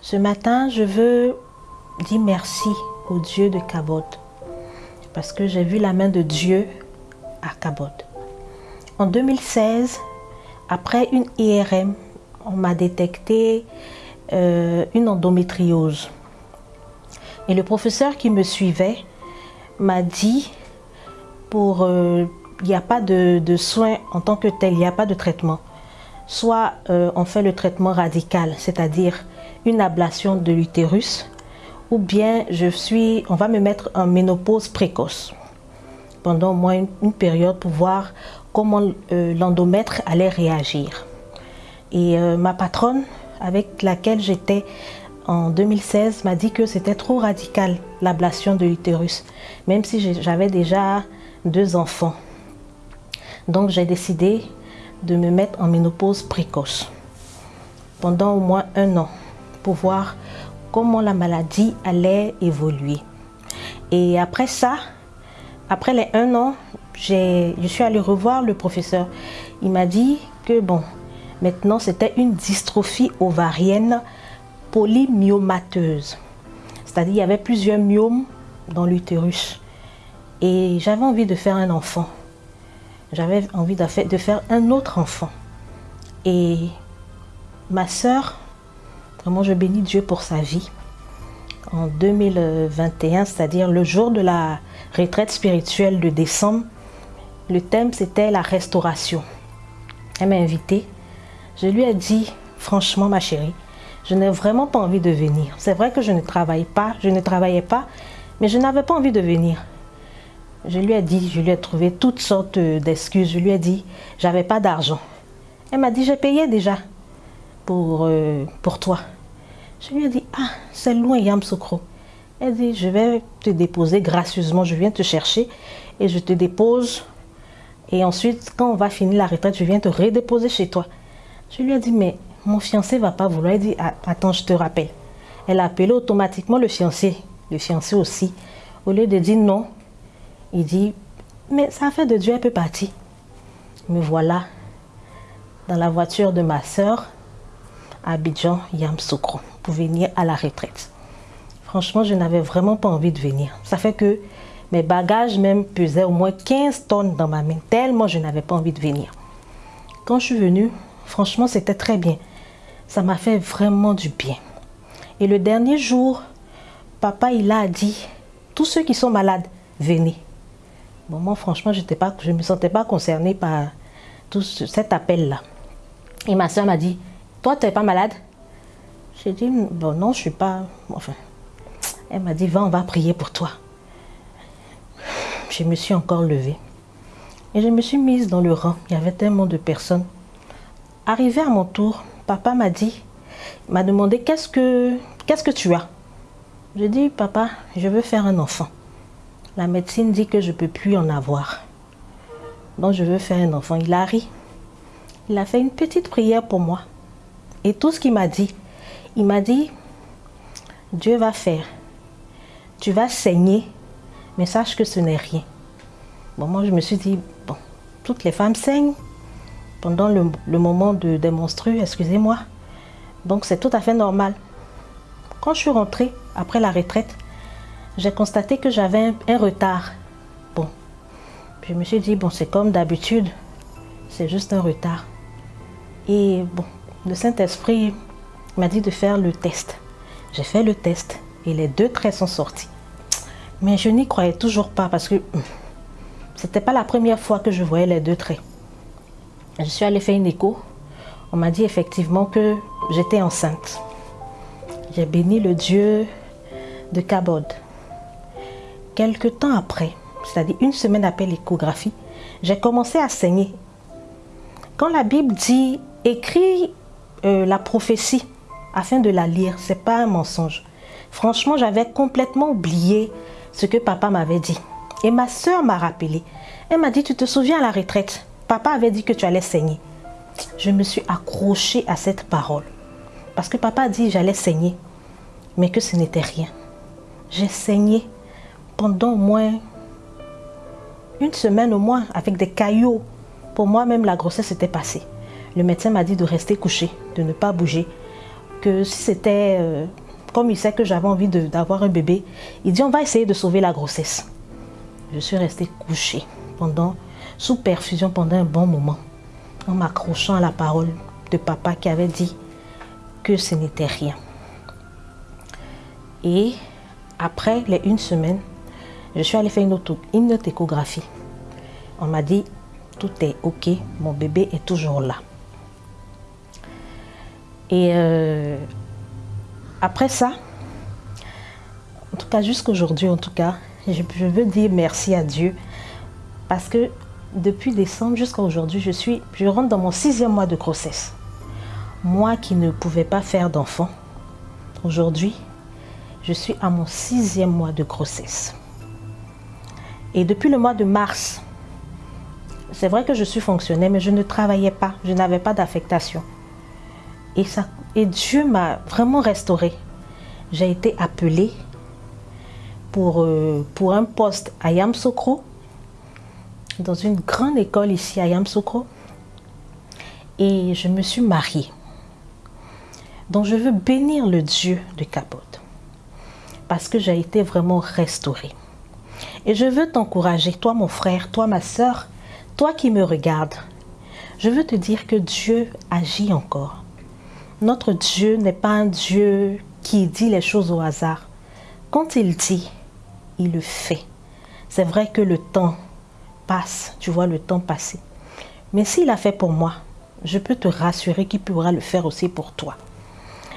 Ce matin, je veux dire merci au Dieu de Cabot parce que j'ai vu la main de Dieu à Cabot. En 2016, après une IRM, on m'a détecté euh, une endométriose. Et le professeur qui me suivait m'a dit, pour, euh, il n'y a pas de, soins en tant que tel, il n'y a pas de traitement. Soit euh, on fait le traitement radical, c'est-à-dire une ablation de l'utérus, ou bien je suis, on va me mettre en ménopause précoce pendant au moins une, période pour voir comment euh, l'endomètre allait réagir. Et euh, ma patronne, avec laquelle j'étais en 2016, m'a dit que c'était trop radical l'ablation de l'utérus, même si j'avais déjà deux enfants. Donc j'ai décidé de me mettre en ménopause précoce pendant au moins un an pour voir comment la maladie allait évoluer. Et après ça, après les un an, je suis allée revoir le professeur. Il m'a dit que bon, maintenant c'était une dystrophie ovarienne polymyomateuse. C'est-à-dire il y avait plusieurs myomes dans l'utérus. Et j'avais envie de faire un enfant. J'avais envie de faire un autre enfant. Et ma sœur, vraiment je bénis Dieu pour sa vie. En 2021, c'est-à-dire le jour de la retraite spirituelle de décembre, le thème c'était la restauration. Elle m'a invitée. Je lui ai dit, franchement ma chérie, je n'ai vraiment pas envie de venir. C'est vrai que je ne travaille pas, je ne travaillais pas, mais je n'avais pas envie de venir. Je lui ai dit, je lui ai trouvé toutes sortes d'excuses. Je lui ai dit, j'avais pas d'argent. Elle m'a dit, j'ai payé déjà pour, euh, pour toi. Je lui ai dit, ah, c'est loin Yamsoukro. Elle dit, je vais te déposer gracieusement, je viens te chercher et je te dépose. Et ensuite, quand on va finir la retraite, je viens te redéposer chez toi. Je lui ai dit, mais mon fiancé va pas vouloir. Elle dit, ah, attends, je te rappelle. Elle a appelé automatiquement le fiancé, le fiancé aussi. Au lieu de dire non, il dit, mais ça fait de Dieu, elle peut partir. Me voilà dans la voiture de ma soeur à Abidjan, Yamsoukro, pour venir à la retraite. Franchement, je n'avais vraiment pas envie de venir. Ça fait que mes bagages même pesaient au moins 15 tonnes dans ma main, tellement je n'avais pas envie de venir. Quand je suis venue, franchement, c'était très bien. Ça m'a fait vraiment du bien. Et le dernier jour, papa, il a dit, tous ceux qui sont malades, venez. Bon, moi, franchement, je ne me sentais pas concernée par tout cet appel-là. Et ma soeur m'a dit, toi, tu n'es pas malade? J'ai dit, bon, non, je ne suis pas... Enfin, elle m'a dit, va, on va prier pour toi. Je me suis encore levée. Et je me suis mise dans le rang. Il y avait tellement de personnes. Arrivé à mon tour, papa m'a dit, m'a demandé, qu'est-ce que, qu'est-ce que tu as? J'ai dit, papa, je veux faire un enfant. La médecine dit que je ne peux plus en avoir. Donc je veux faire un enfant. Il a ri. Il a fait une petite prière pour moi. Et tout ce qu'il m'a dit, il m'a dit, Dieu va faire tu vas saigner, mais sache que ce n'est rien. Bon, moi, je me suis dit, bon, toutes les femmes saignent pendant le, moment de, des menstrues, excusez-moi. Donc, c'est tout à fait normal. Quand je suis rentrée, après la retraite, j'ai constaté que j'avais un, retard. Bon, je me suis dit, bon, c'est comme d'habitude, c'est juste un retard. Et bon, le Saint-Esprit m'a dit de faire le test. J'ai fait le test et les deux traits sont sortis. Mais je n'y croyais toujours pas parce que hum, c'était pas la première fois que je voyais les deux traits. Je suis allée faire une écho. On m'a dit effectivement que j'étais enceinte. J'ai béni le Dieu de Cabod. Quelque temps après, c'est-à-dire une semaine après l'échographie, j'ai commencé à saigner. Quand la Bible dit écris euh, la prophétie afin de la lire, c'est pas un mensonge. Franchement, j'avais complètement oublié ce que papa m'avait dit. Et ma soeur m'a rappelé. Elle m'a dit, tu te souviens à la retraite, papa avait dit que tu allais saigner. Je me suis accrochée à cette parole. Parce que papa a dit j'allais saigner, mais que ce n'était rien. J'ai saigné pendant au moins une semaine au moins avec des caillots. Pour moi même la grossesse était passée. Le médecin m'a dit de rester couché, de ne pas bouger que si c'était, euh, comme il sait que j'avais envie d'avoir un bébé, il dit on va essayer de sauver la grossesse. Je suis restée couchée pendant, sous perfusion pendant un bon moment, en m'accrochant à la parole de papa qui avait dit que ce n'était rien. Et après les une semaine, je suis allée faire une autre, une échographie. On m'a dit, tout est OK, mon bébé est toujours là. Et euh, après ça, en tout cas jusqu'aujourd'hui, en tout cas, je, veux dire merci à Dieu parce que depuis décembre jusqu'à aujourd'hui, je je rentre dans mon sixième mois de grossesse. Moi qui ne pouvais pas faire d'enfant, aujourd'hui, je suis à mon sixième mois de grossesse. Et depuis le mois de mars, c'est vrai que je suis fonctionnaire, mais je ne travaillais pas, je n'avais pas d'affectation. Et, ça, et Dieu m'a vraiment restaurée. J'ai été appelée pour, euh, pour un poste à Yamsokro, dans une grande école ici à Yamsokro. Et je me suis mariée. Donc je veux bénir le Dieu de Capote. Parce que j'ai été vraiment restaurée. Et je veux t'encourager, toi mon frère, toi ma soeur, toi qui me regardes. Je veux te dire que Dieu agit encore. Notre Dieu n'est pas un Dieu qui dit les choses au hasard. Quand il dit, il le fait. C'est vrai que le temps passe, tu vois le temps passer. Mais s'il a fait pour moi, je peux te rassurer qu'il pourra le faire aussi pour toi.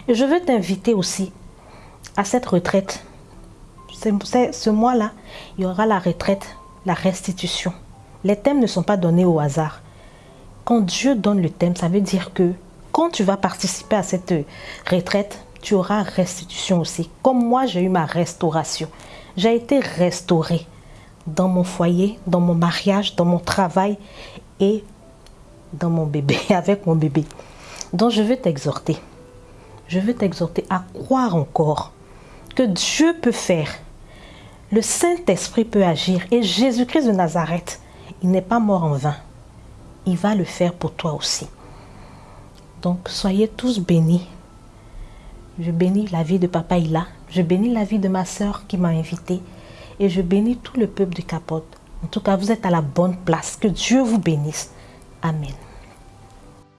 Et je veux t'inviter aussi à cette retraite. Ce mois-là, il y aura la retraite, la restitution. Les thèmes ne sont pas donnés au hasard. Quand Dieu donne le thème, ça veut dire que quand tu vas participer à cette retraite, tu auras restitution aussi. Comme moi, j'ai eu ma restauration. J'ai été restaurée dans mon foyer, dans mon mariage, dans mon travail et dans mon bébé, avec mon bébé. Donc je veux t'exhorter. Je veux t'exhorter à croire encore que Dieu peut faire. Le Saint-Esprit peut agir. Et Jésus-Christ de Nazareth, il n'est pas mort en vain. Il va le faire pour toi aussi. Donc soyez tous bénis. Je bénis la vie de Papa Ila. Je bénis la vie de ma soeur qui m'a invité. Et je bénis tout le peuple de Capote. En tout cas, vous êtes à la bonne place. Que Dieu vous bénisse. Amen.